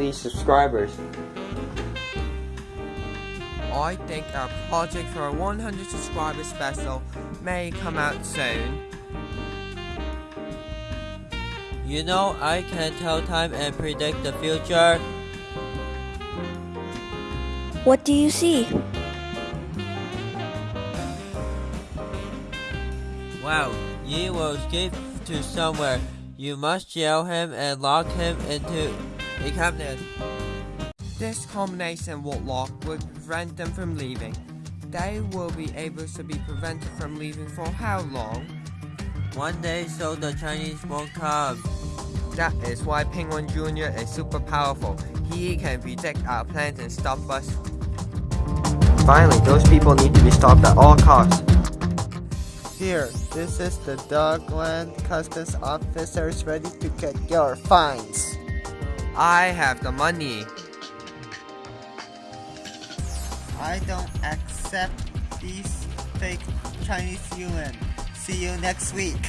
these subscribers. I think our project for a 100 subscriber special may come out soon. You know, I can tell time and predict the future. What do you see? Wow, Yi will escape to somewhere. You must jail him and lock him into a cabinet. This combination will lock will prevent them from leaving. They will be able to be prevented from leaving for how long? One day so the Chinese won't come. That is why Penguin Jr. is super powerful. He can predict our plans and stop us. Finally, those people need to be stopped at all costs. Here, this is the Dogland Customs officers ready to get your fines. I have the money. I don't accept these fake Chinese yuan. See you next week.